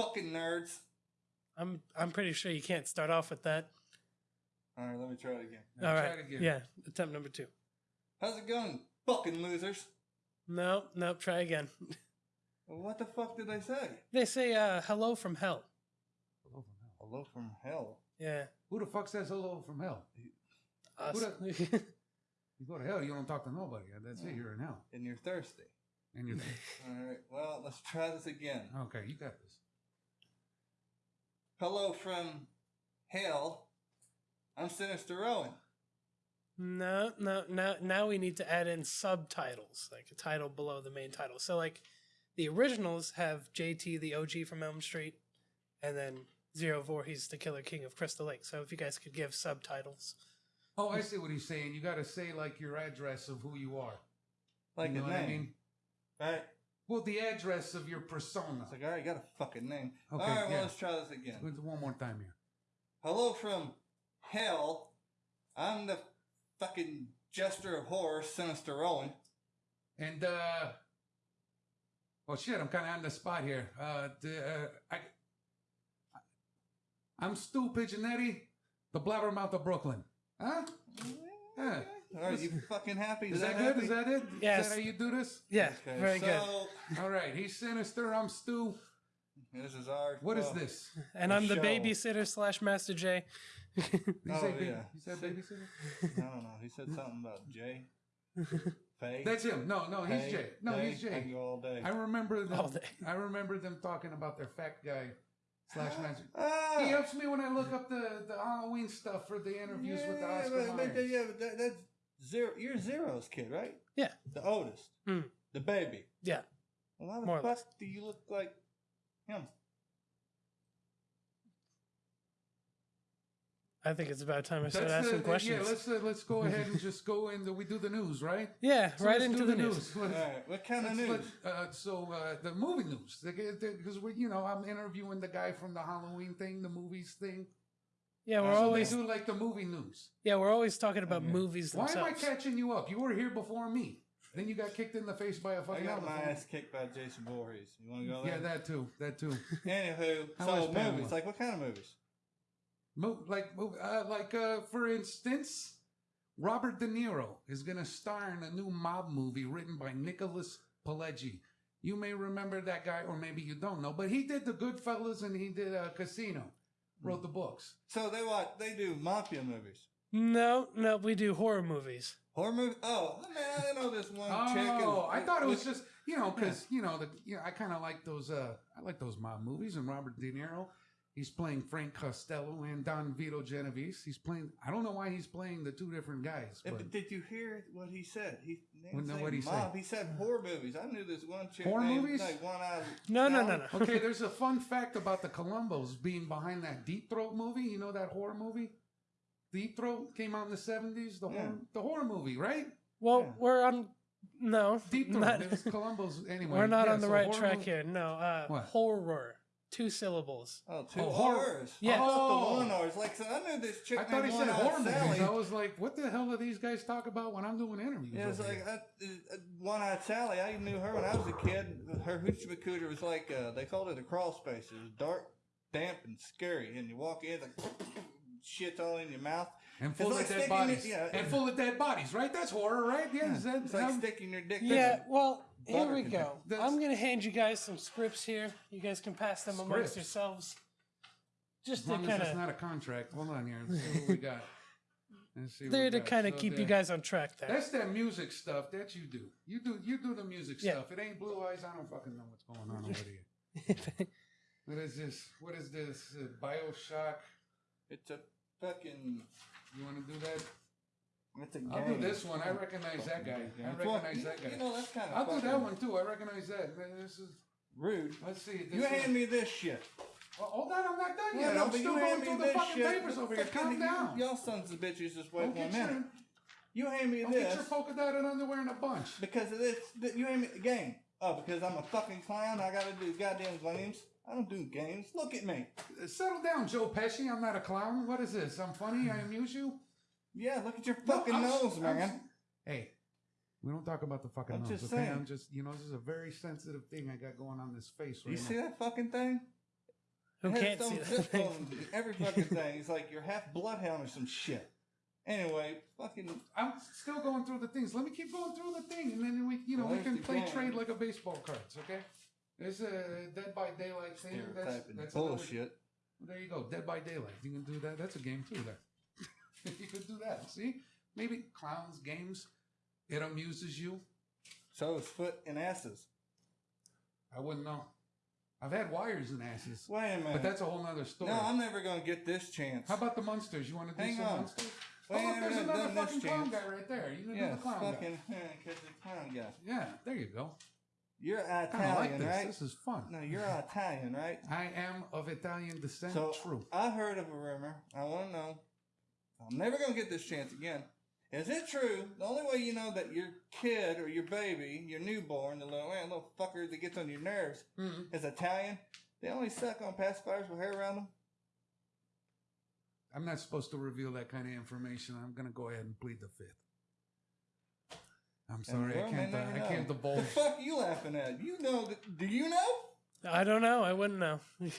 fucking nerds. I'm I'm pretty sure you can't start off with that. All right, let me try it again. Now All try it again. Yeah. Attempt number two. How's it going, fucking losers? No, no, try again. What the fuck did they say? They say uh, hello from hell. Hello from hell. Hello from hell. Yeah. Who the fuck says hello from hell? Us. Who You go to hell, you don't talk to nobody. That's it. You're in hell, And you're thirsty. and you're All right, well, let's try this again. okay. You got this. Hello from hell. I'm Sinister Owen. no, no, no. Now we need to add in subtitles, like a title below the main title. So, like, the originals have JT, the OG from Elm Street, and then Zero Voorhees, the Killer King of Crystal Lake. So, if you guys could give subtitles. Oh, I see what he's saying. You got to say like your address of who you are. Like you know a what name. I mean? Right? Well, the address of your persona. It's like, all right, you got a fucking name. Okay, all right, well, yeah. let's try this again. Let's do One more time here. Hello from hell. I'm the fucking jester of horror, Sinister Owen. And uh oh shit, I'm kind of on the spot here. Uh, the, uh I, I'm Stu Pigeonetti, the blabbermouth of Brooklyn. Huh? Yeah. Are you fucking happy? Is that good? happy? Is that it? Yes. Is that how you do this? Yeah, Okay, very so, good. All right. He's sinister. I'm Stu. This is our. What is well, this? And the I'm the show. babysitter slash Master J. Oh, yeah. you said babysitter? I don't know. He said something about Jay. Faye. That's him. No, no, he's Faye, Jay. No, Faye. he's I can Jay. go all day. I remember them. All day. I remember them talking about their fat guy slash magic. Ah, He helps me when I look up the, the Halloween stuff for the interviews with the yeah, Oscar but, but, Myers. yeah, but that, that's zero. You're Zero's kid, right? Yeah. The oldest. Hmm. The baby. Yeah. Well, why the More fuck do you look like him? I think it's about time I start That's asking the- questions. Yeah, let's uh, let's go ahead and just go into we do the news, right? Yeah, So right let's into do the news. All Let's- What kind of news? let- uh, so uh, the movie news, because we, you know, I'm interviewing the guy from the Halloween thing, the movies thing. Yeah, we're so always they do like the movie news. yeah we're always talking about Okay. movies Why am I themselves. catching you up? You were here before me. Then you got kicked in the face by a I fucking got my elephant. ass kicked by Jason Voorhees. You want to go there? Yeah, that too. That too. Anywho, How so was Pamela? movies. Like, what kind of movies? Mo- like, mo- uh, like uh, for instance, Robert De Niro is going to star in a new mob movie written by Nicholas Pileggi. You may remember that guy, or maybe you don't know, but he did The Goodfellas and he did uh, Casino. Wrote the books. So they watch. They do mafia movies. No, no, we do horror movies. Horror movie? Oh, man, I know this one chick. Oh, I thought it was just you know because you know the you know I kind of like those uh I like those mob movies and Robert De Niro. He's playing Frank Costello and Don Vito Genovese. He's playing. I don't know why he's playing the two different guys. But but did you hear what he said? He Well, didn't no, say what'd he say? mob. He said horror movies. I knew this one chick. Horror named, movies? Like one eye. No, no, no, no. okay, there's a fun fact about the Colombos being behind that Deep Throat movie. You know that horror movie? Deep Throat came out in the seventies. The Yeah. horror, the horror movie, right? Well, Yeah. we're on no, Deep Throat. not- Colombos anyway. we're not yeah, on the so right track movie- here. No, uh, What? horror, two syllables. Oh, two Oh, horror- horrors. Yeah. I thought the Oh. one horrors. Like, so I knew this chick I thought he said One-Eyed horror Sally. movies. I was like, what the hell do these guys talk about when I'm doing interviews? Yeah, it's like here? uh, uh, One Eyed Sally. I knew her when I was a kid. Her hoochie macooter was like uh, they called it a crawl space. It was dark, damp, and scary. And you walk in, it's like shit's all in your mouth. and full like of dead bodies. it- yeah. and full of dead bodies, right? That's horror, right? Yeah, is that It's like how- sticking your dick. Yeah, well, here we go. That's- I'm gonna hand you guys some scripts here. You guys can pass them amongst Scripts? yourselves. Just as to long as kind it's of, not a contract. Hold on here. Let's see what we got. Let's see what there to kind of So keep you guys on track there. That's that music stuff that you do. You do you do the music Yeah. stuff. It ain't blue eyes. I don't fucking know what's going on over here. What is this? What is this? Uh, Bioshock. It's a fucking. You want to do that? It's a I'll do this one. I recognize that guy. I recognize you- that guy. You know that's kind of. I'll do that one too. I recognize that. This is. Rude. Let's see. This You is- hand me this shit. Well, hold on, I'm not done yet. I'm still you going hand me through the this fucking shit. papers over here. Calm down. Y'all sons of bitches just wait Don't one get your, minute. You hand me don't this get your polka dotted underwear in a bunch. because of this. th- You hand me the game. Oh, because I'm a fucking clown. I gotta do goddamn games. I don't do games. Look at me. Settle down, Joe Pesci. I'm not a clown. What is this? I'm funny. I amuse you. Yeah, look at your fucking I'm- nose, I'm- man. Hey, we don't talk about the fucking I'm nose. just okay? saying. I'm just, you know, this is a very sensitive thing I got going on this face right You now. see that fucking thing? Who It has can't its see own that zip thing? code and Every fucking thing. He's like you're half bloodhound or some shit. Anyway, fucking I'm still going through the things. Let me keep going through the thing, and then we, you know, Well, we can the play game. trade like a baseball cards. Okay. There's a uh, Dead by Daylight thing. That's, stereotyping that's another- bullshit. There you go. Dead by Daylight. You can do that. That's a game too. There. you can do that. See, maybe clowns games. It amuses you. So is foot and asses. I wouldn't know. I've had wires and asses, Wait a minute. but that's a whole nother story. no, I'm never gonna get this chance. How about the monsters? You want to do Hang some on. monsters? Wait, oh, look, there's another fucking clown guy right there. You do Yes, the clown fucking guy. because the clown guy. Yeah, there you go. You're Italian, like this. right? This is fun. No, you're Italian, right? I am of Italian descent. So True. I heard of a rumor. I want to know. I'm never gonna get this chance again. Is it true? The only way you know that your kid or your baby, your newborn, the little man, little fucker that gets on your nerves, Mm-mm. is Italian. They only suck on pacifiers with hair around them. I'm not supposed to reveal that kind of information. I'm going to go ahead and plead the fifth. I'm sorry, I can't. Uh, I can't divulge. The divulge. fuck you laughing at? You know? that- Do you know? I don't know. I wouldn't know.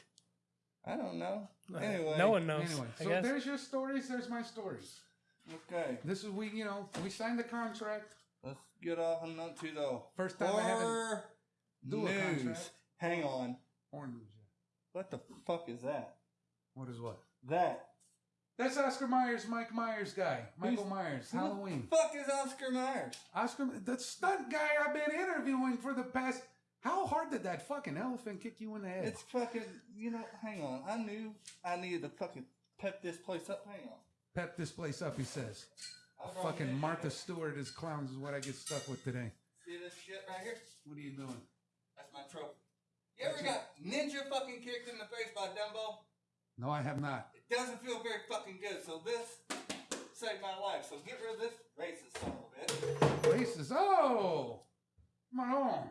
I don't know. Anyway. no one knows. Anyway, I so guess. there's your stories. There's my stories. Okay, This is we. You know, we signed the contract. let's get off on to the First time I haven't horror do a news. contract. Hang on. Or news. yeah. What the fuck is that? What is what? That. That's Oscar Myers, Mike Myers guy. Michael Who's- Myers, Who the Halloween. fuck is Oscar Myers? Oscar, the stunt guy I've been interviewing for the past. How hard did that fucking elephant kick you in the head? It's fucking. You know. Hang on. I knew I needed to fucking pep this place up. Hang on. Pep this place up, he says. Fucking Martha shit. Stewart as clowns is what I get stuck with today. See this shit right here? What are you doing? That's my trophy. You ever got ninja fucking kicked in the face by Dumbo? No, I have not. It doesn't feel very fucking good. So this saved my life. So get rid of this racist son of a bitch. Racist. Oh! Come on.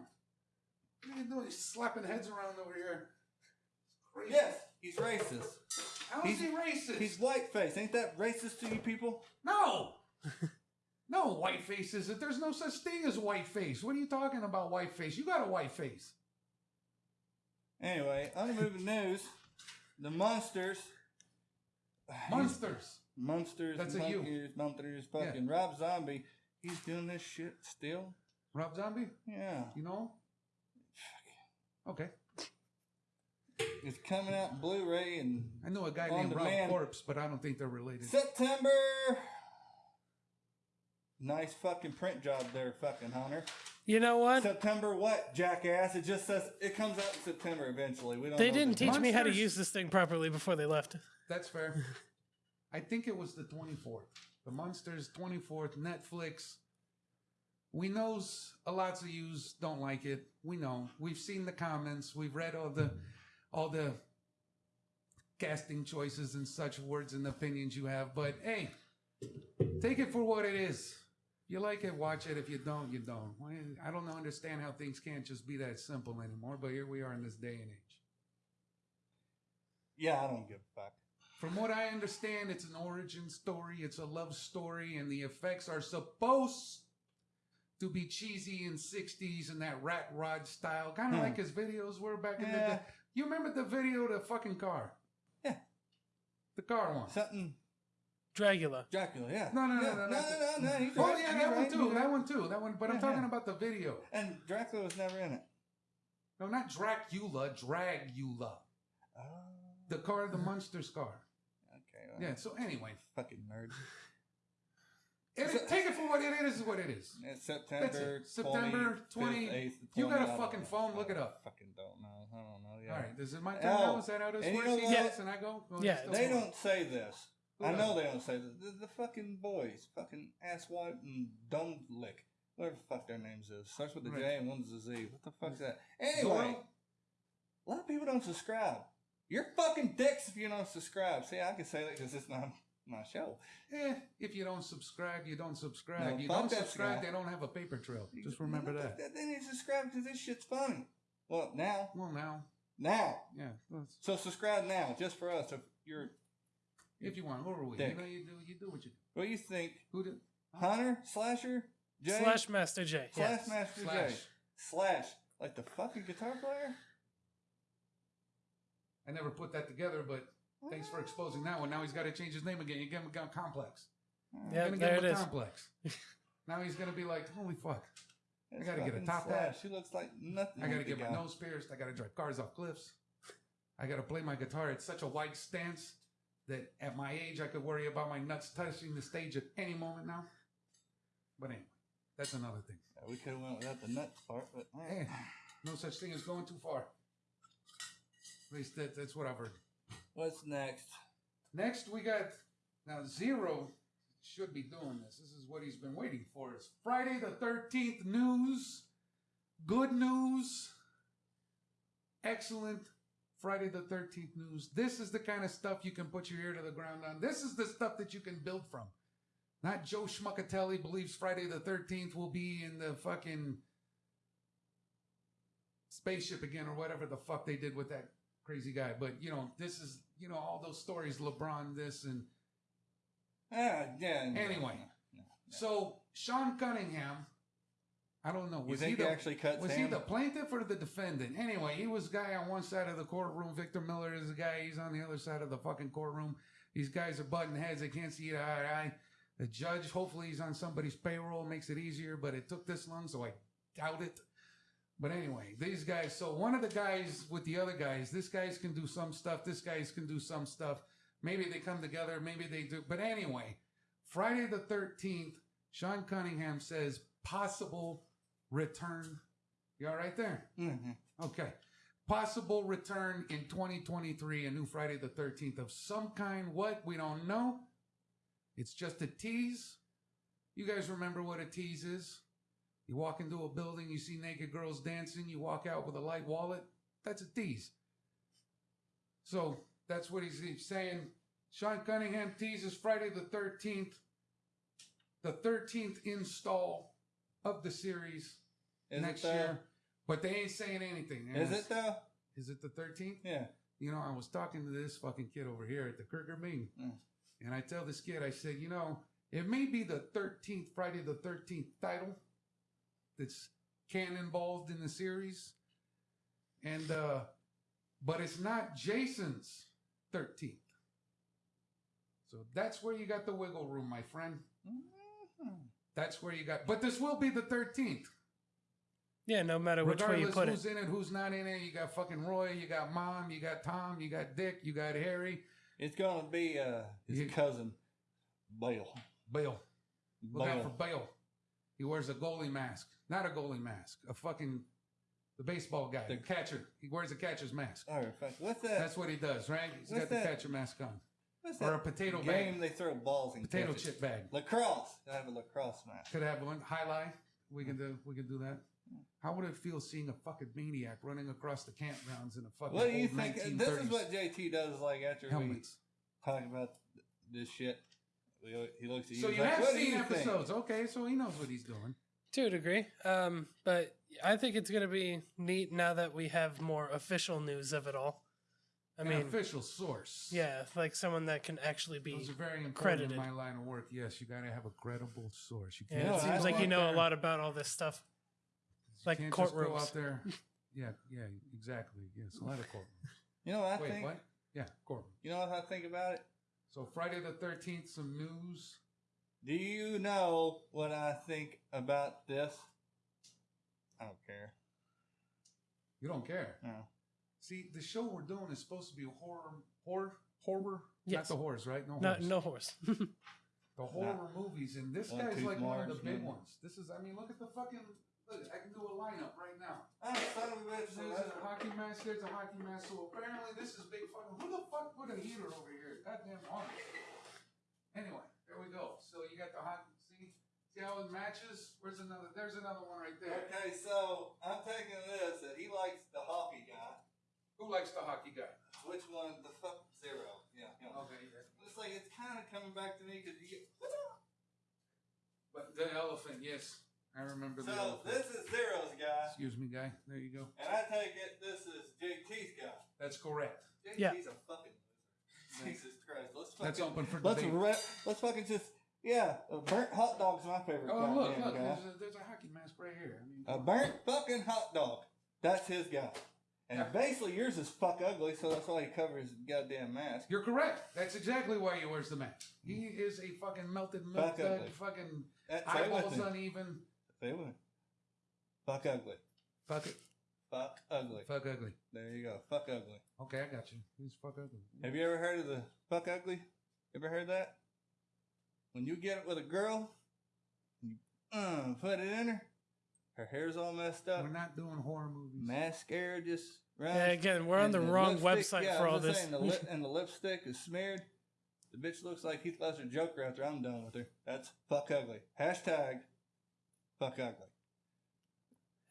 What are you doing? He's slapping heads around over here. Crazy. Yes, he's racist. How is he he's- racist? He's whiteface. Ain't that racist to you people? No! no white faces. There's no such thing as white face. What are you talking about, white face? You got a white face. Anyway, unmoving news. The monsters. Monsters. Monsters. That's a you. monsters, Monsters. Fucking Rob Zombie. He's doing this shit still. Rob Zombie? Yeah. You know? Okay. It's coming out Blu-ray and I know a guy On named Rob demand. Corpse, but I don't think they're related. September. Nice fucking print job there, fucking Hunter. You know what? September what, jackass? It just says it comes out in September eventually. We don't. They know didn't the- teach me how to use this thing properly before they left. That's fair. I think it was the 24th. The Monsters 24th, Netflix. We knows a lots of yous don't like it. We know. We've seen the comments. We've read all the all the casting choices and such words and opinions you have. But hey, take it for what it is. You like it, watch it. If you don't, you don't. I don't understand how things can't just be that simple anymore. But here we are in this day and age. Yeah, I don't give a fuck. From what I understand, it's an origin story, it's a love story, and the effects are supposed to be cheesy in 60s and that rat rod style, kind of Hmm. like his videos were back in the day. You remember the video of the fucking car? Yeah. The car one. Something Dracula. Dracula. Yeah. No, no, no, yeah. no, no, no. no, no, no. He's Oh, yeah, that one too. That one too. That one. But I'm talking yeah. about the video. And Dracula was never in it. No, not Dracula, Dragula. Oh. The car, the Monsters car. Okay. Well, Yeah, so anyway. Fucking nerd. It, take it for what it is, is what it is. It's September. it. September 25th, 20 8th, You got a 20, I don't fucking phone, look it I up. Fucking don't know. I don't know. Yeah. All right, This is it my oh, turn now? Is that how this and you works? know He what? and I go? Well, Yeah, They on. don't say this. Who I know they don't say this. The, the fucking boys, fucking asswipe and dumb lick, whatever the fuck their names is. Starts with the J Right. and one's the Z. What the fuck's that? Anyway, Zorro? a lot of people don't subscribe. You're fucking dicks if you don't subscribe. See, I can say that because it's not my show. Eh, if you don't subscribe, you don't subscribe. No, you don't subscribe, guy. they don't have a paper trail. Just remember that. They need to subscribe because this shit's funny. Well, now, Well, now, now. yeah. that's- So subscribe now, just for us. If you're, If you want, who are we? Dick. You know, you do, you do what you do. what do you think? Who did? Hunter, Slasher, Jay, Slash Master J. Slash Yes. Master Slash. J, Slash, like the fucking guitar player. I never put that together, but thanks for exposing that one. Now he's got to change his name again. You give him a complex. Yeah, gonna there give it a is. complex. now he's gonna be like, holy fuck! It's gotta get a top Slash. hat. She looks like nothing. I gotta get my guy. nose pierced. I gotta drive cars off cliffs. I gotta play my guitar at such a wide stance that at my age I could worry about my nuts touching the stage at any moment now. But anyway, that's another thing. Yeah, we could have went without the nuts part, but Eh, no such thing as going too far. At least that, that's what I've heard. What's next? Next, we got now Zero should be doing this. This is what he's been waiting for. It's Friday the Thirteenth news, good news, excellent Friday the Thirteenth news. This is the kind of stuff you can put your ear to the ground on. This is the stuff that you can build from. Not Joe Schmuckatelli believes Friday the Thirteenth will be in the fucking spaceship again or whatever the fuck they did with that crazy guy. But you know, this is you know all those stories, LeBron this and Ah, yeah. no, Anyway. no, no. so Sean Cunningham. I don't know. you Was think he he the actually cuts was he the plaintiff or the defendant? Anyway, he was guy on one side of the courtroom. Victor Miller is the guy. He's on the other side of the fucking courtroom. These guys are butting heads. They can't see eye to eye. The judge, hopefully, he's on somebody's payroll, makes it easier. But it took this long, so I doubt it. But anyway, these guys. So one of the guys with the other guys, this guys can do some stuff. This guys can do some stuff. Maybe they come together. Maybe they do. But anyway, Friday the thirteenth. Sean Cunningham says possible return. You all right there? Mhm. Okay. Possible return in 2023, a new Friday the 13th of some kind. What? We don't know. It's just a tease. You guys remember what a tease is? You walk into a building, you see naked girls dancing, you walk out with a light wallet. That's a tease. So that's what he's, saying. Sean Cunningham teases Friday the 13th, the 13th install of the series Is next year. But they ain't saying anything. And Is it though? Is it the 13th? Yeah. You know, I was talking to this fucking kid over here at the Kirker Bing. Mm. And I tell this kid, I said, you know, it may be the 13th, Friday the 13th title that's cannonballed in the series. And, uh, but it's not Jason's 13th. So that's where you got the wiggle room, my friend. Mhm. That's where you got, but this will be the 13th. Yeah, no matter which way you Regardless put it. who's in it, who's not in it, you got fucking Roy, you got Mom, you got Tom, you got Dick, you got Harry, It's gonna be uh his You- cousin, Bale. Bill. Look out for Bale. He wears a goalie mask, not a goalie mask, a fucking the baseball guy, the, The- catcher. He wears a catcher's mask. All right, fuck. What's that? That's what he does, right? He's What's got the that? catcher mask on, What's or a that potato game bag, they throw balls in? potato catches? chip bag. Lacrosse. I have a lacrosse mask. Could have one highlight. We can do. We can do that. How would it feel seeing a fucking maniac running across the campgrounds in a fucking What do you think? 1930s This is what JT does. Like after helmets? we talk about this shit, he looks at you. So you like, have seen you think?" episodes, okay? So he knows what he's doing. To a degree. Um, but I think it's going to be neat now that we have more official news of it all. I An mean, official source. yeah, like someone that can actually be. Those are very important credited. in my line of work. Yes, you got to have a credible source. You Yeah, can't No, it seems like you know there- a lot about all this stuff. you like can't just go courtrooms. out there. Yeah, yeah, exactly. Yes, a lot of courtrooms. You know what I Wait, think? what? Yeah, courtroom. You know what I think about it? So Friday the thirteenth, some news. Do you know what I think about this? I don't care. You don't care. No. See, the show we're doing is supposed to be horror, horror, horror. Yes. Not the horse, right? No, No, horse. no horse. The horror movies, and this One guy's like one of the big maybe. ones. This is, I mean, look at the fucking. Look, I can do a lineup right now. Oh, son of a bitch. There's a hockey mask. There's a hockey mask. So apparently, this is big fucking. Who the fuck put a heater over here? Goddamn honest. Anyway, there we go. So you got the hockey. See, see how it matches? Where's another? There's another one right there. Okay, so I'm taking this that he likes the hockey guy. Who likes the hockey guy? Which one? The fuck zero. Yeah. him. Okay, yeah. It's like it's kind of coming back to me because you get. But the elephant, yes, I remember the So elephant. this is zero's guy, Excuse me, guy. There you go. and I take it this is JT's guy. That's correct. JT's Yeah. a fucking loser. Jesus Christ. Let's fucking. That's open for Let's debate. re- let's fucking just yeah. A burnt hot dog's my favorite. Oh, look, goddamn look. guy. There's a, there's a hockey mask right here. I mean, A burnt fucking hot dog. That's his guy. And basically, yours is fuck ugly, so that's why he covers his goddamn mask. You're correct. That's exactly why he wears the mask. He mm-hmm. is a fucking melted milk uh, Fuck dud, fucking That, say it with eyeballs me. uneven. Say it. Fuck ugly. Fuck it. Fuck ugly. Fuck ugly. There you go. Fuck ugly. Okay, I got you. He's fuck ugly. Have you ever heard of the fuck ugly? Ever heard that? When you get it with a girl, you uh, put it in her, her hair's all messed up, We're not doing horror movies. mascara just runs. Yeah, again, we're on and the wrong website yeah, for all this. saying, the lip, and the lipstick is smeared. The bitch looks like Heath Ledger Joker after I'm done with her. That's fuck ugly. Hashtag fuck ugly.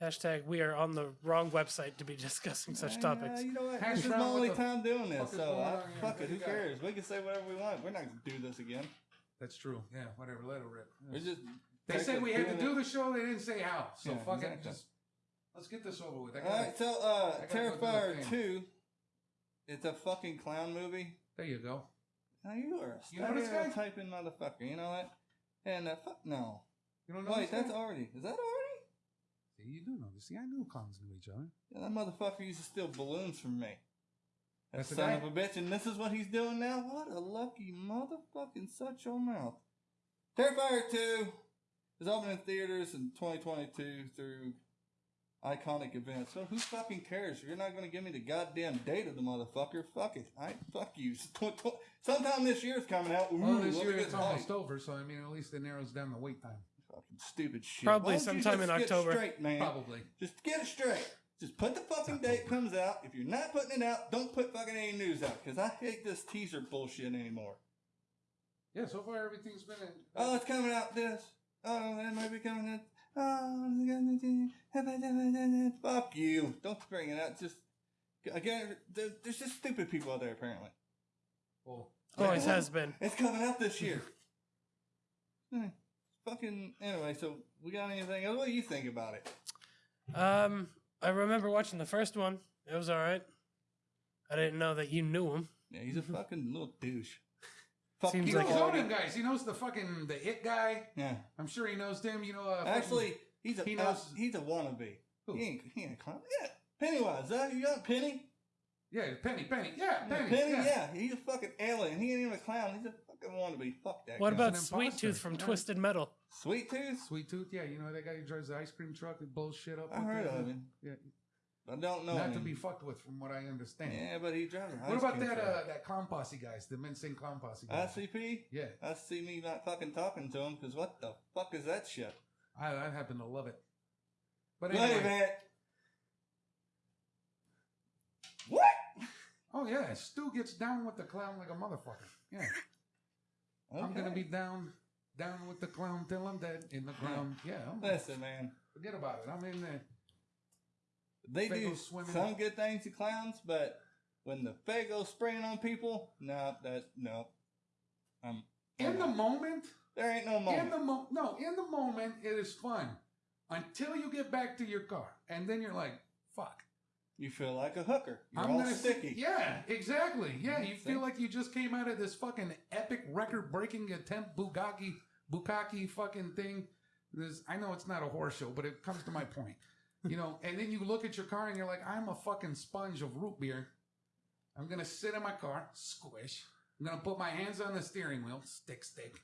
Hashtag we are on the wrong website to be discussing such Uh, topics. You know what? Hash this is my only the time doing this, so I, fuck it. Who cares? We can say whatever we want. We're not gonna do this again. That's true. Yeah, whatever. Let it rip. We're just. They said we had to do it. the show. They didn't say how. So Yeah, fuck it. Just let's get this over with. I All gotta- right, so uh, I gotta go do the Terrifier two. It's a fucking clown movie. There you go. Now you are a You know this stereotyping guy? typing motherfucker. You know that? And uh, fuck no. You don't know Wait, this that's already. Is that already? You do know this. See, I knew clowns knew each other. Yeah, that motherfucker used to steal balloons from me. That That's son of a bitch, and this is what he's doing now? What a lucky motherfucking such your mouth. Terrifier 2 is opening in theaters in 2022 through iconic events. So who fucking cares? If you're not going to give me the goddamn date of the motherfucker, fuck it. I fuck you. Sometime this year's coming out. Ooh, Well, this year it's almost over, so I mean, at least it narrows down the wait time. Fucking stupid shit. Probably Why don't you sometime in October. Straight, man. Probably. Just get it straight. Just put the fucking date comes out. If you're not putting it out, don't put fucking any news out because I hate this teaser bullshit anymore. Yeah, so far everything's been. In, Oh, it's coming out this. Oh, that might be coming out. Oh, fuck you. Don't bring it out. Just again, there's just stupid people out there apparently. well, Always has been. It's coming out this year. Hmm. Fucking anyway. So we got anything else? What do you think about it? Um, I remember watching the first one. It was all right. I didn't know that you knew him. Yeah, he's a fucking little douche. Fuck Seems you, he like knows a- all them guys. He knows the fucking the it guy. Yeah. I'm sure he knows them. You know, uh, fucking- Actually, he's a he he knows- he's a wannabe. Who? He ain't he ain't a clown. Yeah, Pennywise. Is that you got Penny? yeah, Penny, Penny, yeah, Penny, Penny. yeah. Yeah. he's a fucking alien. He ain't even a clown. He's a fucking wannabe. Fuck that. What guy. about Sweet imposter. Tooth from Yeah. Twisted Metal? Sweet Tooth? Sweet Tooth, yeah, you know that guy who drives the ice cream truck and blows shit up. I heard the- of him. Yeah, I don't know. not him. to be fucked with, from what I understand. Yeah, but he drives. What ice about cream that truck. uh, that clown posse guys, the Mincing clown posse guys? ICP? Yeah, I see me not fucking talking to him because what the fuck is that shit? I, I happen to love it. But Wait a anyway, minute. What? oh yeah, Stu gets down with the clown like a motherfucker. Yeah, I'm gonna be down, down with the clown till I'm dead in the ground. Yeah, I'm- Listen, man. forget about it. I'm in there. They do swimming. some good things to clowns, but when the Faygo spraying on people, no, that no. In the moment, there ain't no in moment. the mo- no, in the moment, it is fun until you get back to your car, and then you're like, "Fuck." You feel like a hooker. You're I'm all gonna sticky. Yeah, exactly. Yeah, you feel like you just came out of this fucking epic record-breaking attempt Bugatti Bukaki fucking thing. This I know it's not a horror show, but it comes to my point. You know, and then you look at your car and you're like, I'm a fucking sponge of root beer. I'm gonna sit in my car, squish. I'm gonna put my hands on the steering wheel, stick stick.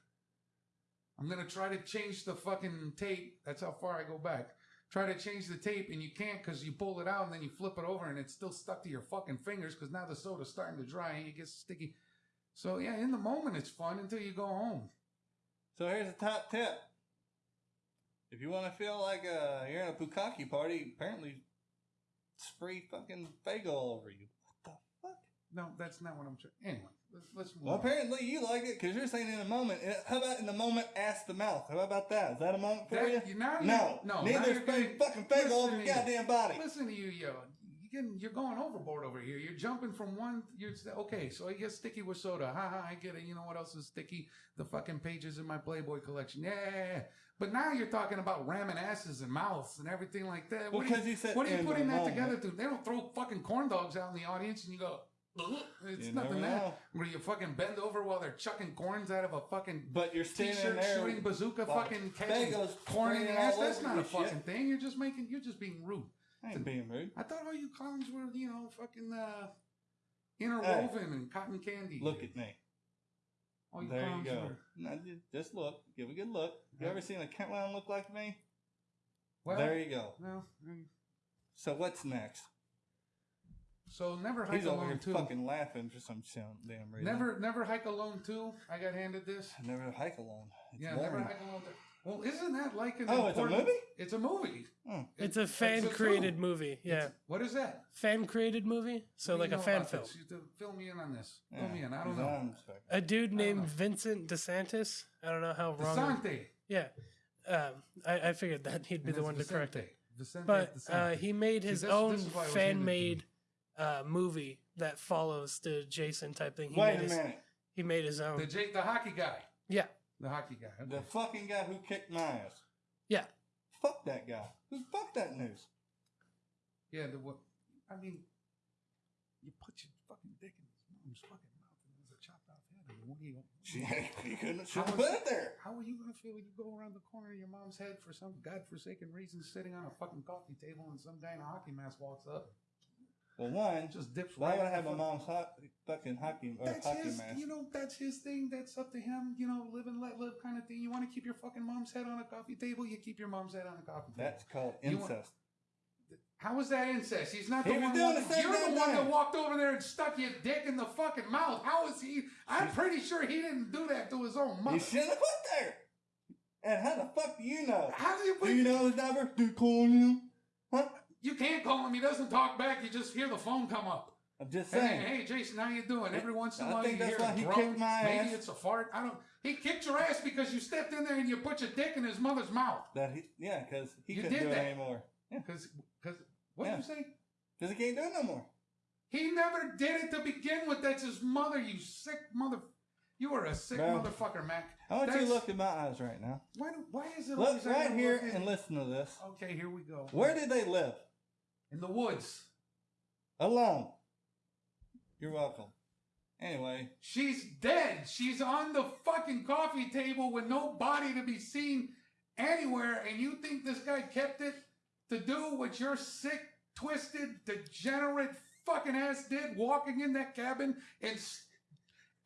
I'm gonna try to change the fucking tape. That's how far I go back. Try to change the tape and you can't because you pull it out and then you flip it over and it's still stuck to your fucking fingers because now the soda's starting to dry and it gets sticky. So yeah, in the moment it's fun until you go home. So here's a top tip. If you want to feel like uh, you're in a bukkake party, apparently spray fucking all over you. What the fuck? No, that's not what I'm trying. Anyway, let's, Well, on. apparently you like it because you're saying in a moment. Uh, How about in the moment, ask the mouth? How about that? Is that a moment for That- you? now no, no, Neither you're fucking Faygo all over your goddamn body. Listen to you, yo. You're going overboard over here. You're jumping from one. You're okay. So it get sticky with soda. Ha ha. I get it. You know what else is sticky? The fucking pages in my Playboy collection. Yeah, yeah, yeah. But now you're talking about ramming asses and mouths and everything like that. Well, What are you- because you said What are you putting that moment. together to? They don't throw fucking corn dogs out in the audience and you go. It's You nothing that. Where you fucking bend over while they're chucking corns out of a fucking But you're standing t-shirt there. shooting bazooka fucking catching corn in the ass. That's not a fucking shit. thing. You're just making, you're just being rude. I ain't being rude. I thought all you clowns were, you know, fucking uh, interwoven and cotton candy. Look at me. all you There you go. were. Now, just look. Give a good look. You ever seen a clown look like me? Well, there you go. well, So what's next? So never hike He's over here alone too. fucking laughing for some shit- damn reason. Never, never hike alone too. I got handed this. Never hike alone. It's yeah, never hike alone. Too. Well, isn't that like an Oh, it's a movie? It's a movie. Hmm. It's a It's fan a created film. movie. Yeah, It's- what is that? fan created movie. So like a fan about film. this? You have to fill me in on this. Yeah, Fill me in. I don't he's know. on spec- A dude named. Vincent DeSantis. I don't know how wrong. Vicente. Yeah, um, I, I figured that he'd be And the it's one to correct it. Vicente. Vicente But uh, he made See, his this- own this is why I was handed it to fan made me. Uh, movie that follows the Jason type thing. He Wait made a his, minute. He made his own. the J- the hockey guy. yeah, The hockey guy. Okay. The fucking guy who kicked my ass. yeah. Fuck that guy. Who fuck that news? Yeah, the what? I mean, you put your fucking dick in his mom's fucking mouth and there's a chopped off head. I mean, what do you? She, you couldn't How have was- put it there. How are you gonna feel when you go around the corner of your mom's head for some godforsaken reason, sitting on a fucking coffee table, and some guy in a hockey mask walks up, Well, one, just dips why right. would I have my mom's hot, fucking hockey or That's hockey his, mask? you know, that's his thing. That's up to him. You know, live and let live kind of thing. You want to keep your fucking mom's head on a coffee table, you keep your mom's head on a coffee table. That's called want- incest. How is that incest? He's not He the one. doing walk- the same you're the one that walked over there and stuck your dick in the fucking mouth. How is he? I'm pretty sure he didn't do that to his own mother. You shouldn't have put there. And how the fuck do you know? How do you? Do you know his number? Do you call him? Huh? You can't call him. He doesn't talk back. You just hear the phone come up. I'm just saying. hey, Jason, how you doing? Every once in a while you that's hear why he kicked my ass. Maybe it's a fart. I don't. He kicked your ass because you stepped in there and you put your dick in his mother's mouth. That he, yeah, because he You couldn't do it that. anymore. Yeah, Because, because what Yeah. did you say? because he can't do it no more. He never did it to begin with. That's his mother. You sick mother. You are a sick Bro. motherfucker, Mac. I want you to look in my eyes right now. Why? Do, why is it Look right here and listen to this. Okay, here we go. Where did they live? In the woods? Alone. You're welcome. Anyway, She's dead. She's on the fucking coffee table with no body to be seen anywhere, and you think this guy kept it to do what your sick, twisted, degenerate fucking ass did, walking in that cabin and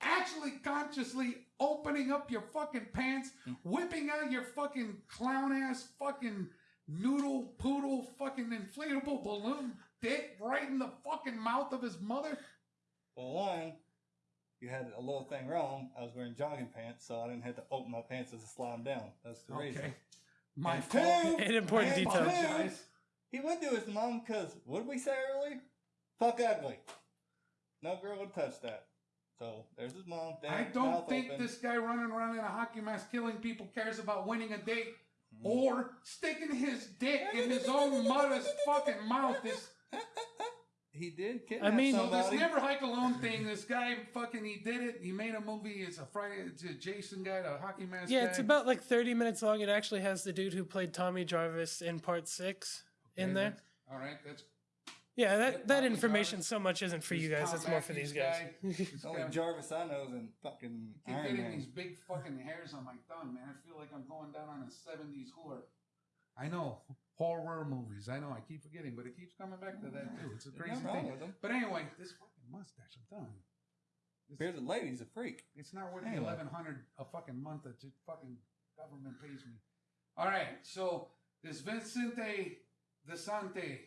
actually consciously opening up your fucking pants, whipping out your fucking clown ass fucking noodle poodle fucking inflatable balloon dick right in the fucking mouth of his mother? well, one, you had a little thing wrong. I was wearing jogging pants, so I didn't have to open my pants as I slide them down. That's the reason. Okay. My And fault. two, An important and detail. two, Apologize. He went to his mom because what did we say earlier? Fuck ugly. No girl would touch that. So there's his mom. Dad, I don't think open. this guy running around in a hockey mask killing people cares about winning a date. Or sticking his dick in his own mother's fucking mouth. This He did kidnap I mean- so this never hike alone thing. This guy fucking he did it. He made a movie. It's a Friday. It's a Jason guy, the hockey mask. Yeah, guy. it's about like 30 minutes long. It actually has the dude who played Tommy Jarvis in part six in there. All right, that's Yeah, that, that information Jarvis. so much isn't for This you guys. Thom It's more for these Mathews guys. guy. This The only Jarvis I know is in fucking keep Iron getting Man. these big fucking hairs on my thumb, man. I feel like I'm going down on a 70s whore. I know. Horror movies. I know. I keep forgetting, but it keeps coming back to that, too. It's a crazy nothing wrong thing. with him. But anyway, this fucking mustache, I'm telling you. It's, Bearded lady's a freak. it's not worth Anyway. 1100 a fucking month that the fucking government pays me. All right, so this Vincente DiSanti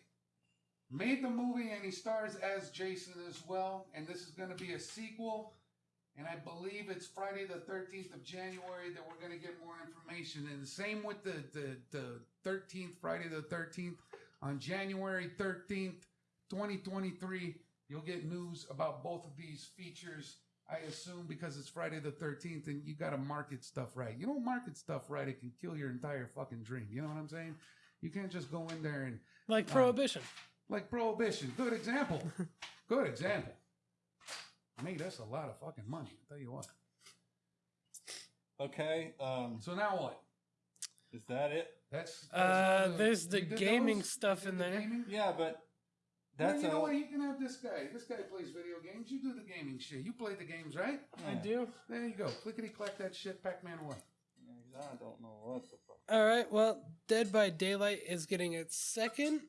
made the movie and he stars as Jason as well. And this is going to be a sequel. And I believe it's Friday the 13th of January that we're going to get more information. And the same with the, the, the 13th, Friday the 13th. On January 13th, 2023, you'll get news about both of these features. I assume because it's Friday the 13th and you got to market stuff right. You don't market stuff right, it can kill your entire fucking dream. You know what I'm saying? You can't just go in there and like Um, Prohibition. Like prohibition. Good example. Good example. Made us a lot of fucking money. I'll tell you what. Okay, um, So now what? is that it? That's, that's Uh, all there's the gaming those? stuff in the there. gaming? Yeah, but Well, that's you know all. what? You can have this guy. This guy plays video games. You do the gaming shit. You play the games, right? I do. There you go. Clickety clack that shit, Pac Man away. I don't know what the fuck. All right. Well, Dead by Daylight is getting its second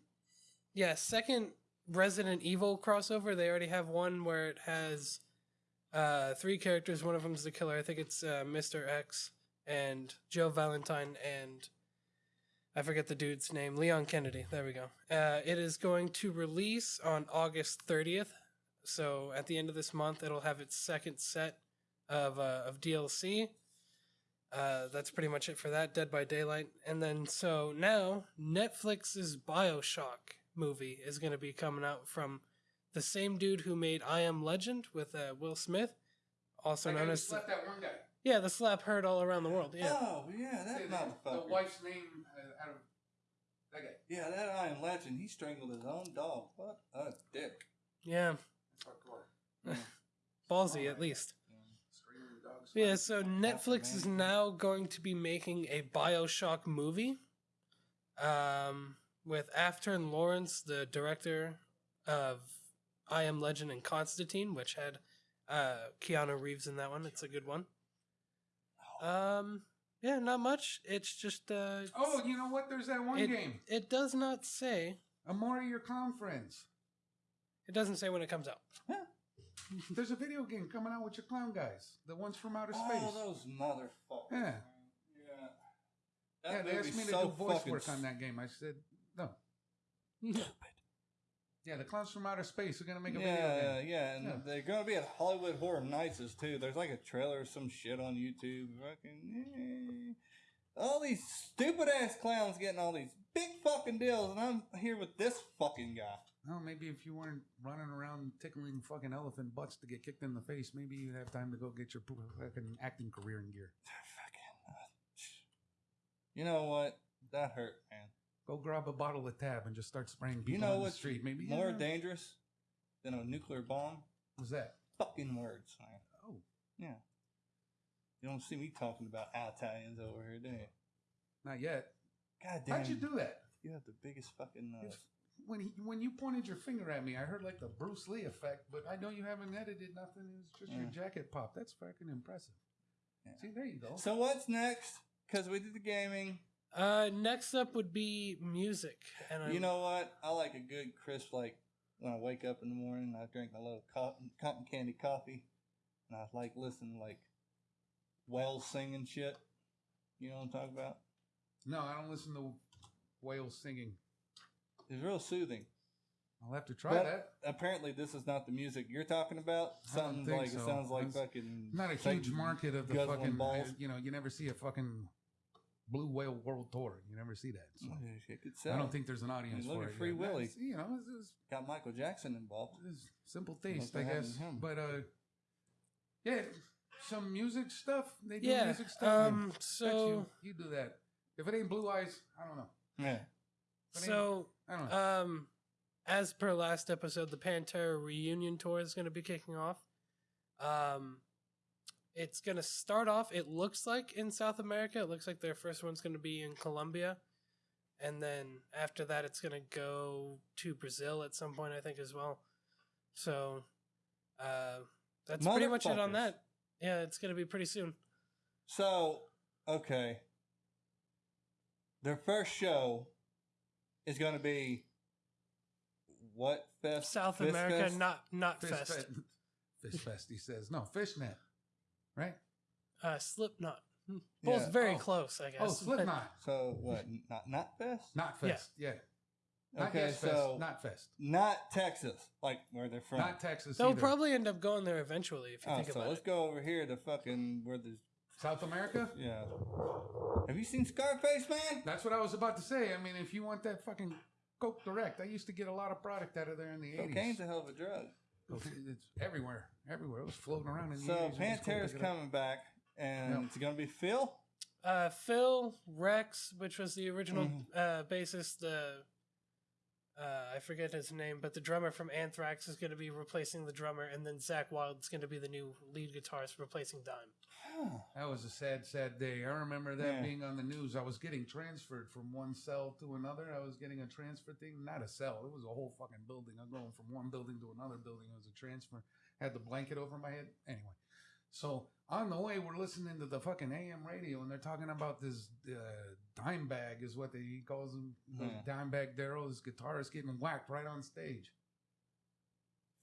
yeah, second Resident Evil crossover. They already have one where it has uh, three characters. One of them's the killer. I think it's uh, Mr. X and Joe Valentine and I forget the dude's name. Leon Kennedy. There we go. Uh, it is going to release on August 30th. So at the end of this month, it'll have its second set of uh, of DLC. Uh, that's pretty much it for that. Dead by Daylight, and then so now Netflix's Bioshock movie is going to be coming out from the same dude who made I Am Legend with uh, Will Smith, also Like, known just as slept that one guy. yeah the slap heard all around the world. Yeah, Oh yeah, that Say the, motherfucker. the wife's name uh, out of that guy. Yeah, that I am legend. He strangled his own dog. What a dick. yeah, That's hardcore. ballsy at least. Screaming. Yeah, so Netflix is now going to be making a Bioshock movie. Um, with Afton Lawrence, the director of I Am Legend and Constantine, which had uh Keanu Reeves in that one. It's a good one. Um, yeah, not much. It's just uh Oh, you know what? There's that one it, game. it does not say. Amore your clown friends. It doesn't say when it comes out. There's a video game coming out with your clown guys. The ones from outer space. Oh, those motherfuckers. Yeah. man. Yeah. yeah, That they asked movie's me to so do voice work on that game. I said no. Stupid. Yeah, the clowns from outer space are gonna make a yeah, video yeah, game. yeah, and Yeah. they're gonna be at Hollywood Horror Nights too. There's like a trailer or some shit on YouTube. Fucking, eh. all these stupid ass clowns getting all these big fucking deals, and I'm here with this fucking guy. Oh, maybe if you weren't running around tickling fucking elephant butts to get kicked in the face, maybe you'd have time to go get your fucking acting career in gear. Fucking, you know what? That hurt, man. Go grab a bottle of tab and just start spraying people You know on the what's street. Maybe more yeah. dangerous than a nuclear bomb? What's that? Fucking words, man. Oh, Yeah. You don't see me talking about Italians over here, do you? not yet. God damn. How'd you do that? You have the biggest fucking nose. If- When he, when you pointed your finger at me, I heard like the Bruce Lee effect, but I know you haven't edited nothing. It's just your jacket pop. That's fucking impressive. Yeah. See, there you go. So what's next? Because we did the gaming. Uh, next up would be music, and I'm, You know what? I like a good crisp, like when I wake up in the morning, I drink my little cotton, cotton candy coffee, and I like listening to like whales singing shit. You know what I'm talking about? no, I don't listen to whales singing. It's real soothing. I'll have to try But that. apparently, this is not the music you're talking about. I don't Something think like it sounds like It's fucking Not a like huge market of the guzzling fucking. balls. You know, you never see a fucking blue whale world tour. You never see that. So It could I don't think there's an audience look for at it. Free yet. Willy. That's- You know, it's, it's, got Michael Jackson involved. it's simple Like taste, I guess. him. But uh, yeah, some music stuff. They do yeah. music stuff. Um, That's so you. You do that. If it ain't Blue Eyes, I don't know. Yeah. So I don't know. Um, as per last episode, the Pantera reunion tour is going to be kicking off. Um, it's going to start off. It looks like in South America. It looks like their first one's going to be in Colombia, and then after that, it's going to go to Brazil at some point, I think, as well. So, uh, that's pretty much it on that. Yeah, it's going to be pretty soon. So, okay. Their first show is going to be what fest? South Fist America, Fest? not not Fish fest. Fest. Fish Fest, he says. No, Fishnet. Right? Uh, Slipknot. Both Yeah. very Oh. close, I guess. Oh, but- Slipknot. So what? Not not fest. Not Yeah. Fest. Yeah. Not okay, Yes Fest. so Not Fest. not Texas, like where they're from. Not Texas. They'll either. probably end up going there eventually if you oh, think so about let's it. go over here to fucking where there's South America? yeah. Have you seen Scarface, man? That's what I was about to say. I mean, if you want that fucking Coke Direct, I used to get a lot of product out of there in the 80s. Cocaine's a hell of a drug. It's everywhere. Everywhere. It was floating around in the So 80s. It was cool to Pantera's pick it up. coming back, and Yep. it's gonna be Phil. Uh, Phil Rex, which was the original Mhm. uh, bassist, the uh, I forget his name, but the drummer from Anthrax is going to be replacing the drummer, and then Zakk Wylde's going to be the new lead guitarist replacing Dime. That was a sad, sad day. I remember that Yeah. being on the news. I was getting transferred from one cell to another. I was getting a transfer thing, not a cell. It was a whole fucking building. I'm going from one building to another building. It was a transfer. Had the blanket over my head. Anyway, So on the way, we're listening to the fucking AM radio, and they're talking about this uh, dime bag, is what they, he calls him. Yeah. Dimebag Darrell, his guitarist getting whacked right on stage.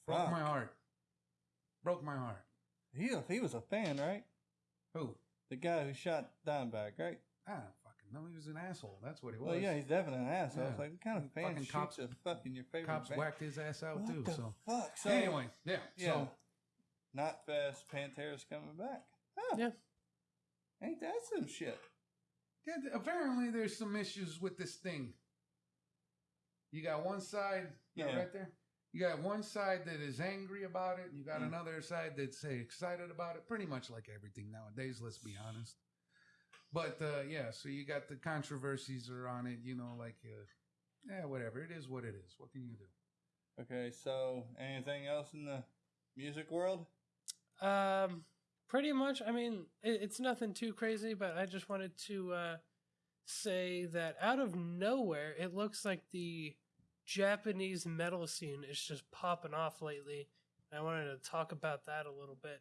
Broke Fuck. my heart. Broke my heart. He, he was a fan, right? Who? The guy who shot Dimebag, right? I don't fucking know. He was an asshole. That's what he was. Well, yeah, he's definitely an asshole. It's Yeah. like, what kind of fan Fucking shoots cops- a fucking your favorite Cops band? whacked his ass out What too. the So fuck? So, anyway, yeah. yeah. So Not Fast Pantera's coming back. Huh. Yeah. Ain't that some shit? Yeah, th- apparently there's some issues with this thing. You got one side, yeah, Yeah. right there. You got one side that is angry about it, and you got Mm. another side that's say excited about it. Pretty much like everything nowadays. Let's be honest. But uh, yeah, so you got the controversies are on it. You know, like uh, yeah, whatever. It is what it is. What can you do? Okay, so anything else in the music world? Um, pretty much. I mean, it, it's nothing too crazy, but I just wanted to uh, say that out of nowhere, it looks like the Japanese metal scene is just popping off lately. I wanted to talk about that a little bit.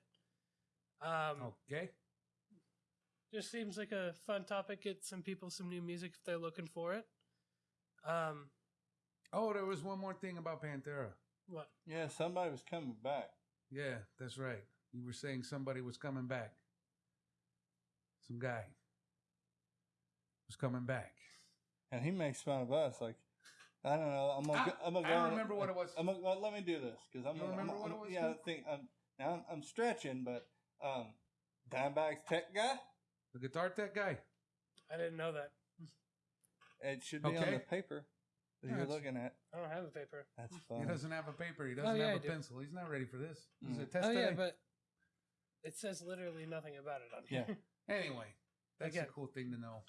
Um, Okay. just seems like a fun topic. Get some people some new music if they're looking for it. Um, Oh, there was one more thing about Pantera. what? Yeah, somebody was coming back. Yeah, that's right. You were saying somebody was coming back. Some guy was coming back. And he makes fun of us. Like, I don't know. I'm gonna. I- go, I'm gonna I go don't remember what it was. I'm gonna, well, let me do this because I'm. You gonna, remember I'm, what it I'm- was, Yeah, I think I'm. Now I'm, I'm stretching, but um, Dimebag's tech guy. The guitar tech guy. I didn't know that. It should be on the paper that Yeah, you're looking at. I don't have a paper. That's fine. He doesn't have a paper. He doesn't yeah, have a pencil. He's not ready for this. This is a Mm. test oh yeah, but it says literally nothing about it on here. Yeah. Anyway, that's Again. a cool thing to know.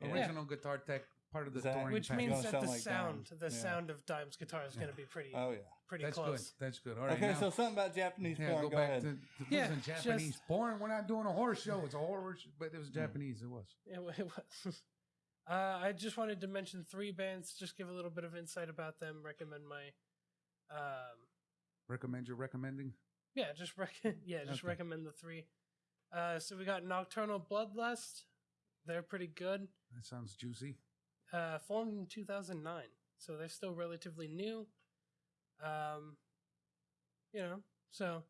Yeah. Original guitar tech, part of the Zakk- touring Which package. means Gonna that the sound like sound, Dime. the Yeah. sound of Dime's guitar is going to be pretty, Oh yeah. pretty that's close. good. That's good. All right. okay, now, so something about Japanese yeah, porn. go, Go, back ahead. to, to Yeah, yeah, Japanese just- porn. We're not doing a horse show. It's a horror, sh- but it was Japanese. It was. It, it was. Uh, I just wanted to mention three bands, just give a little bit of insight about them. Recommend my, um, Recommend your recommending. yeah, just rec- yeah, just Okay. recommend the three. Uh, so we got Nocturnal Bloodlust. They're pretty good. That sounds juicy. Uh, formed in 2009, so they're still relatively new. Um, you know, so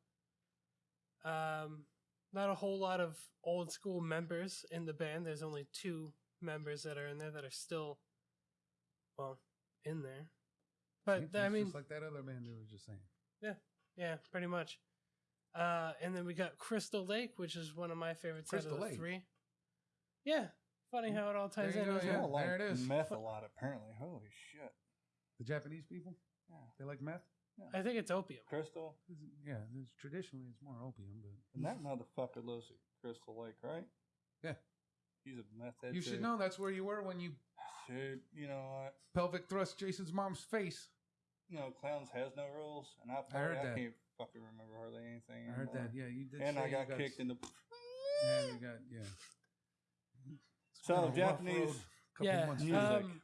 um, not a whole lot of old school members in the band. There's only two members that are in there that are still, well, in there. But See, I mean, just like that other band we were just saying. yeah, pretty much. Uh, and then we got Crystal Lake, which is one of my favorites Crystal out of the Lake? three. Yeah, funny how it all ties There in. you go, isn't yeah. it? People like there it is. Meth a lot, apparently. Holy shit. The Japanese people, Yeah. they like meth. I think it's opium. Crystal. It's- Yeah, it's, traditionally it's more opium, but And that motherfucker lives at Crystal Lake, right? Yeah. He's a meth head. you should too. know that's where you were when you Dude, you know what? pelvic thrust Jason's mom's face. You know, clowns has no rules, and I, I party, heard I that. can't fucking remember hardly anything. I heard anymore. that. Yeah, you did. And say I you got kicked in the. Yeah, you got yeah. It's So, been a Japanese couple yeah, months music. um,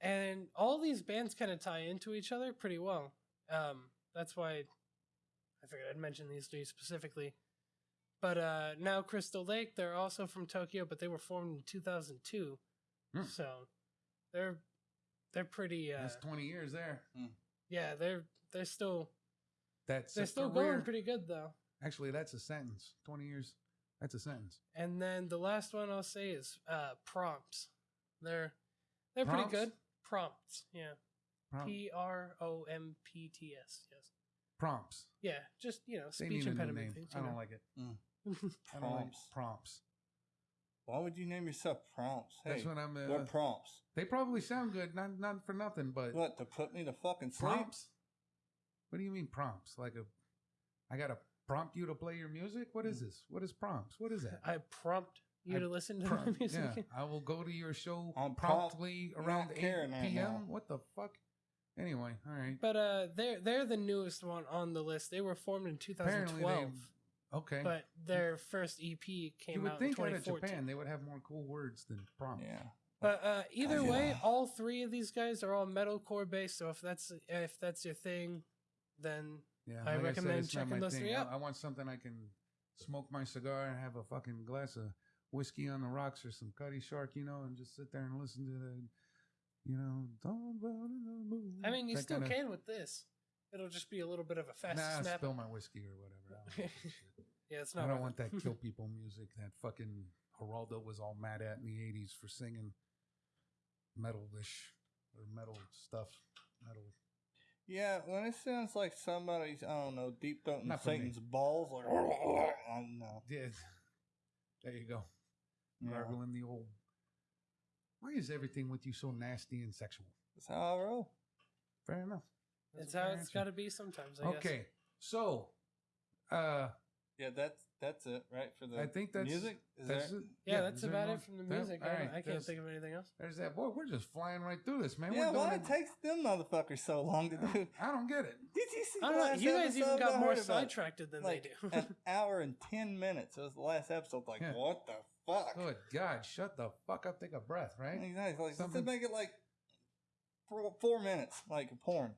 and all these bands kind of tie into each other pretty well. Um, that's why I figured I'd mention these three specifically. But uh, now Crystal Lake, they're also from Tokyo, but they were formed in 2002, Hmm. so they're they're pretty. Uh, That's twenty years there. yeah, they're they're still That's they're still career. going pretty good though. Actually, that's a sentence. Twenty years. That's a sentence. And then the last one I'll say is uh, prompts. They're they're Prompts? pretty good. Prompts, yeah. P R O M P T S. Yes. prompts. Yeah, just you know, speech need impediment things. I don't know. like it. Prompts. I don't like prompts. Why would you name yourself prompts? Hey, That's what I'm. Uh, what prompts? they probably sound good, not not for nothing, but What to put me to fucking sleep? prompts. What do you mean prompts? Like a, I gotta prompt you to play your music. What is this? What is prompts? What is that? I prompt you I to listen to Prompt- my music. Yeah, I will go to your show I'm prompt- promptly around eight p.m. now. What the fuck? Anyway, all right. But uh, they're they're the newest one on the list. They were formed in 2012, they okay. but their first EP came you would out think in out of Japan they would have more cool words than prompt. Yeah. But uh, either Yeah. way, all three of these guys are all metalcore based. So if that's if that's your thing, then Yeah, I like recommend not checking those thing. three out. I, want something I can smoke my cigar and have a fucking glass of whiskey on the rocks or some Cutty Sark, you know, and just sit there and listen to the, you know, "Don't to the moon," I mean, you that still kinda- can with this. It'll just be a little bit of a fast Nah, snap. spill my whiskey or whatever. I don't, want that. Yeah, it's I don't want that kill people music that fucking Geraldo was all mad at in the '80s for singing metalish or metal stuff. Metal. Yeah, when it sounds like somebody's, I don't know, deep throating Not for me. Satan's balls, like, I don't know. Yeah. There you go. Yeah. Gargling the old. Why is everything with you so nasty and sexual? That's how I roll. Fair enough. It's a how fair it's answer. got to be sometimes. I guess. Okay, so uh, Yeah, that's that's it, right? For the I think that's music. Is that's there? it. Yeah, that's is about it from the music. I, right, I can't think of anything else. There's that boy. We're just flying right through this, man. yeah, We're why doing it takes them motherfuckers so long to do? I don't get it. Did you see? I the don't know. last You guys even got more heard about it. sidetracked than like they do. an hour and ten minutes. It was the last episode. Like, Yeah. what the fuck? Good God, shut the fuck up. Take a breath, right? Exactly. Like, Something- Something make it like four, four minutes, like porn.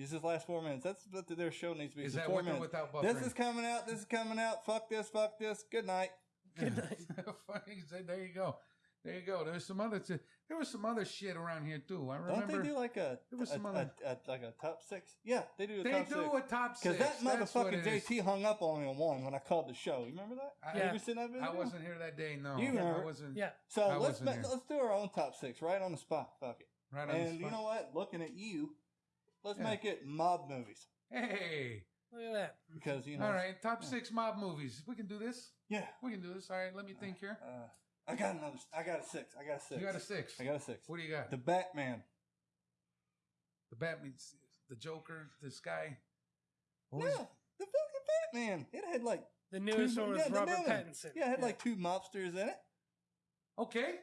Use this last four minutes. That's what their show needs to be. Is Is that four with minutes. without buffering? This is coming out. This is coming out. Fuck this. Fuck this. Good night. Good night. Fucking there you go. There you go. There's some other. T- there was some other shit around here too. I remember. Don't they do like a, there was some a, other- a- like a top six? Yeah, they do a They top do six. a top six. Because that That's motherfucking it is. JT hung up on me on one when I called the show. You remember that? I, You Yeah. ever seen that video? I wasn't here that day. No, You I wasn't. yeah. So I let's wasn't ma- here. let's do our own top six right on the spot. Fuck it. Right on the spot. and you know what? Looking at you, let's Yeah. make it mob movies Hey. Look at that. because you know. All right. Top yeah. six mob movies. We can do this. Yeah. We can do this. All right. Let me think here. Uh, I got another. I got a six. I got a six. You got a six. I got a six. What do you got? The Batman. The Batman, the Joker, this guy. What No, was- the fucking Batman. It had like The newest two, one yeah, Robert new. Pattinson. Yeah, it had like two mobsters in it. Okay.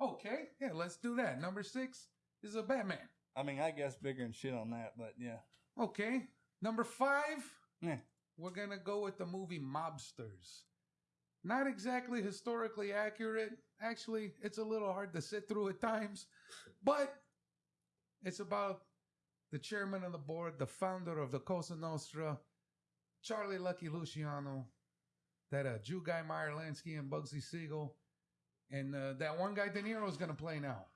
Okay. Yeah, let's do that. Number six is a Batman. I mean, I guess bigger and shit on that, but yeah. Okay. Number five, Yeah. we're going to go with the movie Mobsters. Not exactly historically accurate. Actually, it's a little hard to sit through at times, but it's about the chairman of the board, the founder of the Cosa Nostra, Charlie Lucky Luciano, that uh, Jew guy Meyer Lansky and Bugsy Siegel, and uh, that one guy De Niro is going to play now,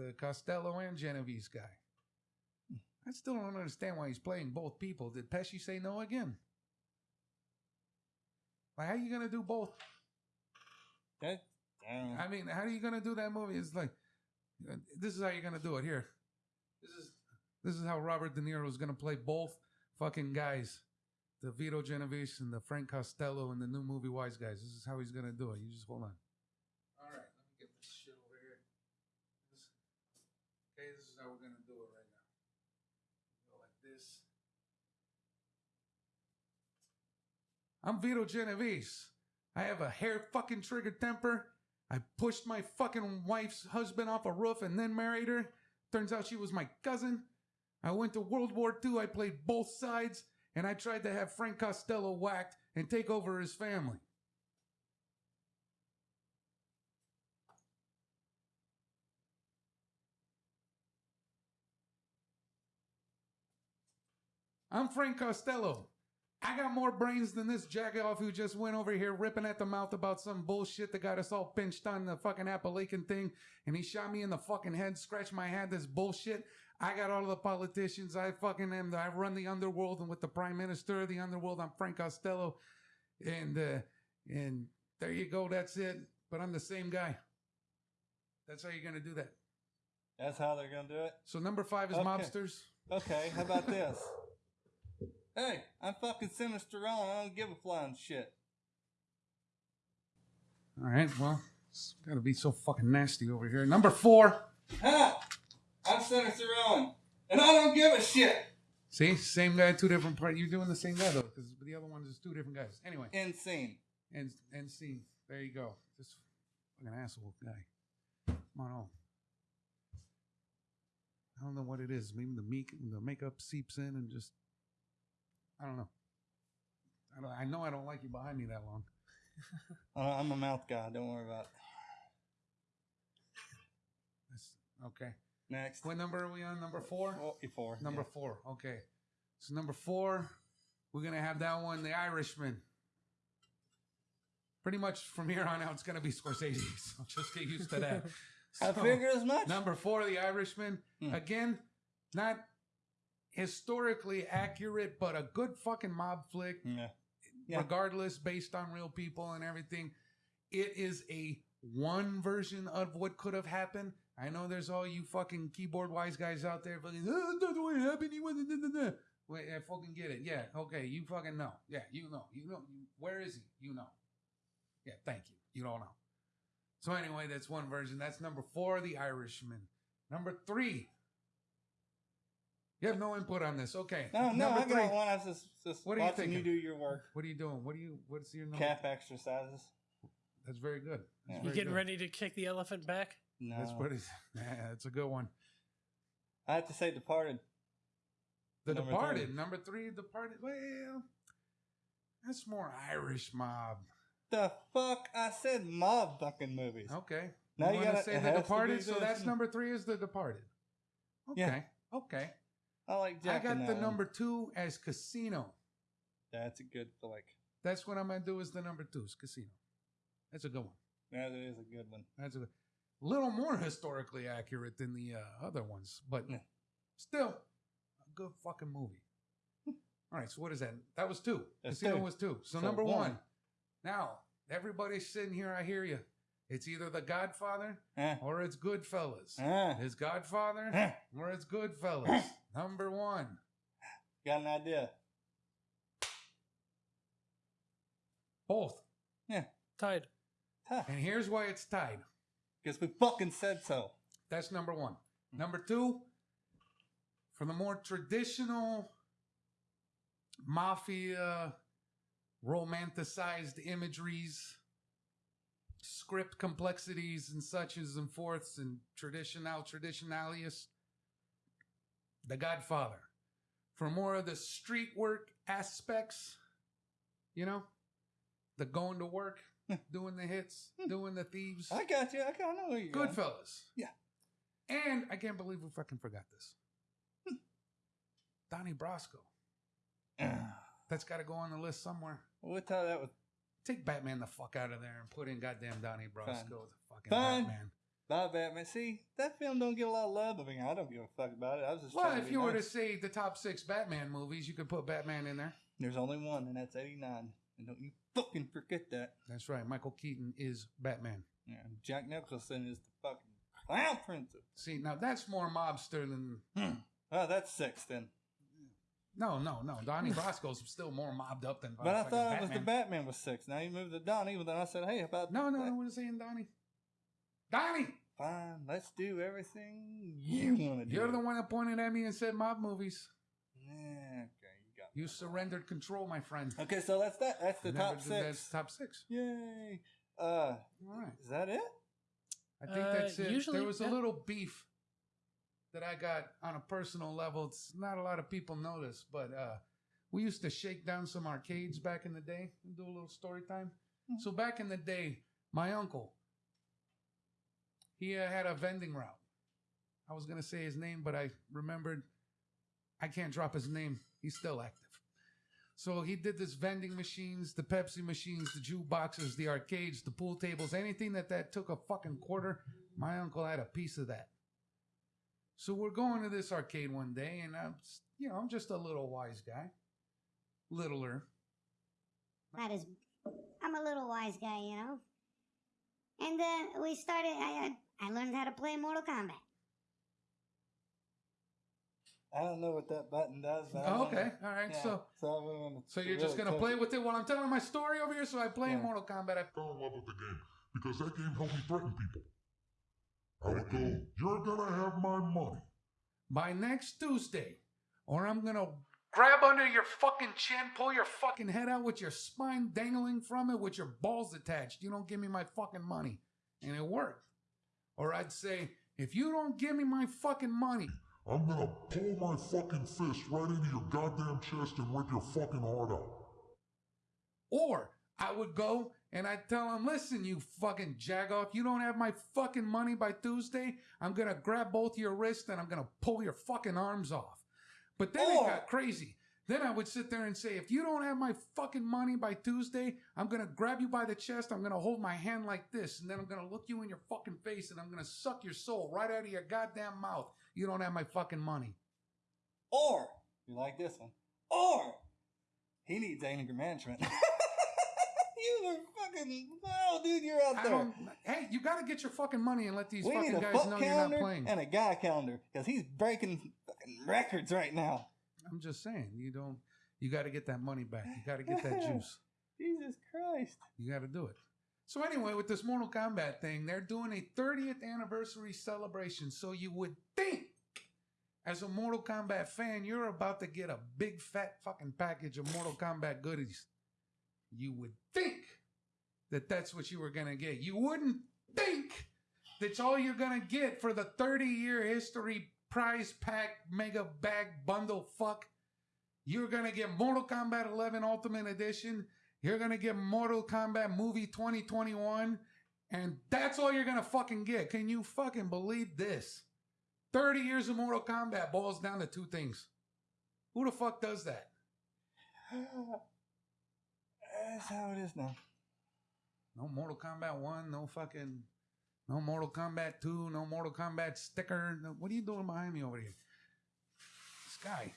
the Costello and Genovese guy. I still don't understand why he's playing both people. Did Pesci say no again? Like, how are you gonna do both? That, I. I mean, how are you gonna do that movie? It's like, this is how you're gonna do it. Here, this is this is how Robert De Niro is gonna play both fucking guys, the Vito Genovese and the Frank Costello in the new movie Wise Guys. This is how he's gonna do it. You just hold on. All right, let me get this shit over here. This, okay, this is how we're gonna do it right now. Go like this. I'm Vito Genovese. I have a hair fucking trigger temper. I pushed my fucking wife's husband off a roof and then married her. Turns out she was my cousin. I went to World War II. I played both sides. And I tried to have Frank Costello whacked and take over his family. I'm Frank Costello. I got more brains than this jackoff who just went over here ripping at the mouth about some bullshit that got us all pinched on the fucking Appalachian thing, and he shot me in the fucking head, scratched my head. This bullshit. I got all the politicians. I fucking am. I run the underworld, and with the prime minister of the underworld, I'm Frank Costello, and uh, and there you go. That's it. But I'm the same guy. That's how you're gonna do that. That's how they're gonna do it. So number five is Okay. mobsters. Okay, how about this? Hey, I'm fucking Sinister Ron. I don't give a flying shit. All right. Well, it's gotta be so fucking nasty over here. Number four. Huh? I'm Sinister Ron, and I don't give a shit. See, same guy, two different parts. You're doing the same guy though, because the other ones is two different guys. Anyway, Insane. and and scene. There you go. This fucking asshole guy. Come on, on. I don't know what it is. Maybe the make the makeup seeps in and just. I don't know. I, don't, I know I don't like you behind me that long. I'm a mouth guy. Don't worry about it. That's, okay. Next. What number are we on? Number four? Oh, four. Number four. Okay. So number four, we're gonna have that one, The Irishman. Pretty much from here on out, it's gonna be Scorsese. So just get used to that. I So, figured as much. Number four, The Irishman. Hmm. Again, not historically accurate, but a good fucking mob flick. Yeah. Yeah. Regardless, based on real people and everything. It is a one version of what could have happened. I know there's all you fucking keyboard wise guys out there fucking, oh, that's what happened. He wasn't. Da, da, da. Wait, I fucking get it. Yeah, okay, you fucking know. Yeah, you know. You know. You, where is he? You know. Yeah, thank you. You don't know. So anyway, that's one version. That's number four, The Irishman. Number three. You have no input on this. Okay. No, no, Number I got one. I was just, just What are you watching you thinking? do your work. What are you doing? What are you? What's your number? Calf exercises. That's very good. That's Yeah. You very getting good. ready to kick the elephant back? No. That's pretty. Yeah, that's a good one. I have to say Departed. The Number Departed, three. number three. Departed. Well, that's more Irish mob. The fuck? I said mob fucking movies. Okay. Now you wanna gotta- say it The has to Departed. So this. that's number three. Is The Departed. Okay. Yeah. Okay. I like Jack. I got the one. number two as Casino. That's a good flick. That's what I'm gonna do. Is the number two is Casino. That's a good one. That is a good one. That's a little more historically accurate than the uh, other ones, but Yeah. still a good fucking movie. All right, so what is that? That was two. That's Casino two. was two. So, So number one. one. Now everybody's sitting here. I hear you. It's either The Godfather Eh. or it's Goodfellas. Eh. It's Godfather Eh. or it's Goodfellas. Number one. Got an idea. Both. Yeah. Tied. Tough. And here's why it's tied. Because we fucking said so. That's number one. Hmm. Number two, for the more traditional mafia romanticized imageries, script complexities and suches and forths and traditional traditionalius, The Godfather. For more of the street work aspects, you know, the going to work, doing the hits, hmm. doing the thieves. I got you. I kind of know going. Goodfellas. Yeah. And I can't believe we fucking forgot this. Hmm. Donnie Brasco. Ah. That's got to go on the list somewhere. We'll tell that with Take Batman the fuck out of there and put in goddamn Donnie Brasco, Fine. the fucking Fine. Batman. Bye, Batman. See, that film don't get a lot of love. I mean, I don't give a fuck about it. I was just Well, if you were to see the top six Batman movies, you could put Batman in there. There's only one, and that's 89. And don't you fucking forget that. That's right. Michael Keaton is Batman. Yeah, Jack Nicholson is the fucking clown prince. See, now that's more mobster than. Hmm. Oh, that's six then. No, no, no. Donnie Brasco's still more mobbed up than. But I thought it was the Batman. Batman was six. Now you moved to Donnie, but then I said, hey, about No, no, no. We're saying Donnie. Donnie! Fine, let's do everything you want to do. You're the one that pointed at me and said mob movies. Yeah, okay, you got. You surrendered control, my friend. Okay, so that's that. That's the Never top six. That's top six. Yay! Uh, All right. is that it? I think Uh, that's it. usually, there was a little beef that I got on a personal level. It's not a lot of people know this, but uh, we used to shake down some arcades back in the day and do a little story time. Mhm. So back in the day, my uncle, he uh, had a vending route. I was gonna say his name, but I remembered I can't drop his name. He's still active. So he did this vending machines, the Pepsi machines, the jukeboxes, the arcades, the pool tables, anything that that took a fucking quarter. My uncle had a piece of that. So we're going to this arcade one day, and I'm, you know, I'm just a little wise guy, littler. That is, I'm a little wise guy, you know. And uh, we started. I I I learned how to play Mortal Kombat. I don't know what that button does. But I Oh, know- okay, all right. Yeah, So, so, I wouldn't so you're really just gonna play it. with it while I'm telling my story over here. So I play Yeah. Mortal Kombat. I fell in love with the game because that game helped me threaten people. I would go, You're gonna have my money. by next Tuesday, or I'm gonna grab under your fucking chin, pull your fucking head out with your spine dangling from it, with your balls attached. You don't give me my fucking money. And it worked. Or I'd say, if you don't give me my fucking money, I'm gonna pull my fucking fist right into your goddamn chest and rip your fucking heart out. or I would go and I'd tell him, listen, you fucking jagoff, you don't have my fucking money by Tuesday. I'm gonna grab both your wrists and I'm gonna pull your fucking arms off. But then Or- it got crazy. Then I would sit there and say, if you don't have my fucking money by Tuesday, I'm gonna grab you by the chest, I'm gonna hold my hand like this, and then I'm gonna look you in your fucking face and I'm gonna suck your soul right out of your goddamn mouth. You don't have my fucking money. Or you like this one. Or he needs anger management. you are fucking wow, dude. You're out I there. hey, you gotta get your fucking money and let these we fucking guys fuck know you're not playing. and a guy calendar because he's breaking fucking records right now. I'm just saying, you don't. You got to get that money back. You got to get that juice. Jesus Christ. You got to do it. So anyway, with this Mortal Kombat thing, they're doing a 30th anniversary celebration. So you would think, as a Mortal Kombat fan, you're about to get a big fat fucking package of Mortal Kombat goodies. You would think that that's what you were gonna get. You wouldn't think that's all you're gonna get for the 30 year history prize pack mega bag bundle fuck. You're gonna get Mortal Kombat 11 Ultimate Edition. You're gonna get Mortal Kombat Movie 2021, and that's all you're gonna fucking get. Can you fucking believe this? 30 years of Mortal Kombat boils down to two things. Who the fuck does that? That's how it is now. No Mortal Kombat 1, no fucking, no Mortal Kombat 2, no Mortal Kombat sticker. No, what are you doing behind me over here? This guy.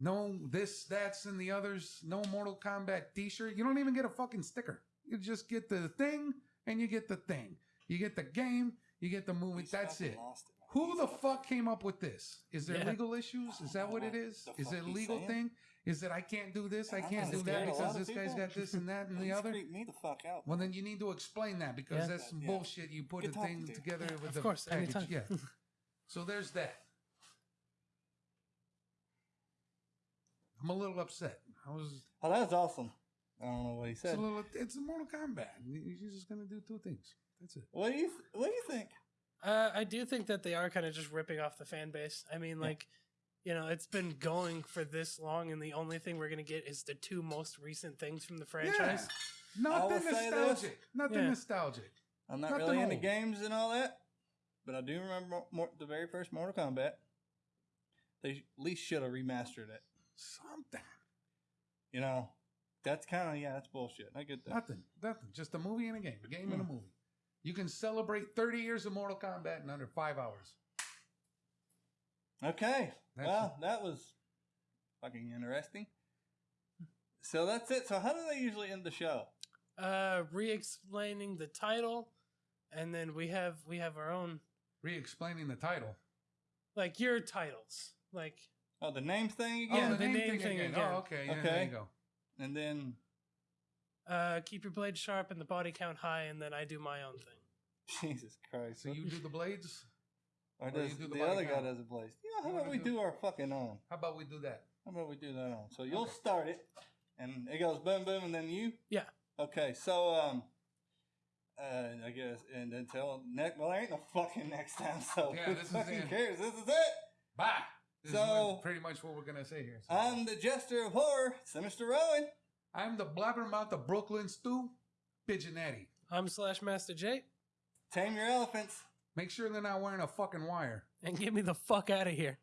No this, that's, and the others. No Mortal Kombat t shirt. You don't even get a fucking sticker. You just get the thing and you get the thing. You get the game, you get the movie. He's That's it. lost it. Who He's the fuck came up with this? Is there Yeah. legal issues? Is that what it is? Is it a legal saying? thing? Is that I can't do this, I can't do that because this guy's got this and that and the other? creeped me the fuck out. Well, then you need to explain that because Yeah. that's some Yeah. bullshit. You put Good a talking thing to you. together with Of the course, package. anytime. Yeah. so there's that. I'm a little upset. I was. Oh, that was awesome. I don't know what he said. It's said. a little. It's a Mortal Kombat. You're just gonna do two things. That's it. What do you What do you think? Uh, I do think that they are kind of just ripping off the fan base. I mean, like, you know, it's been going for this long, and the only thing we're gonna get is the two most recent things from the franchise. Nothing will say this. nostalgic. Nothing Yeah. nostalgic. I'm not Nothing really into games and all that, but I do remember more, the very first Mortal Kombat. They at least should have remastered it. Something. You know, that's kind of yeah, that's bullshit. I get that. Nothing. Nothing. Just a movie and a game. A game and a Hmm. movie. You can celebrate 30 years of Mortal Kombat in under five hours. Okay, That's well, that was fucking interesting. So that's it. So how do they usually end the show? Uh, re-explaining the title, and then we have we have our own Re-explaining the title. like your titles, like Oh, the name thing Oh, again, the name thing again. Oh, okay. Yeah, there Okay. you go. and then uh, keep your blade sharp and the body count high, and then I do my own thing. Jesus Christ. So you do the blades? Or or does you do the, the body other guy count? does a blaze? Yeah, how You about we do- do our fucking own? How about we do that? How about we do that on? So you'll Okay. start it, and it goes boom, boom, and then you. Yeah. Okay, so um, uh, I guess, and until next, well, there ain't no fucking next time. So Yeah, who this is fucking it. cares? This is it. Bye. This So- what- pretty much what we're gonna say here. So- I'm the jester of horror, Sinister Rowan. I'm the blabbermouth of Brooklyn Stew, Pigeonetti. I'm Slash Master J, Tame your elephants. Make sure they're not wearing a fucking wire. and get me the fuck out of here.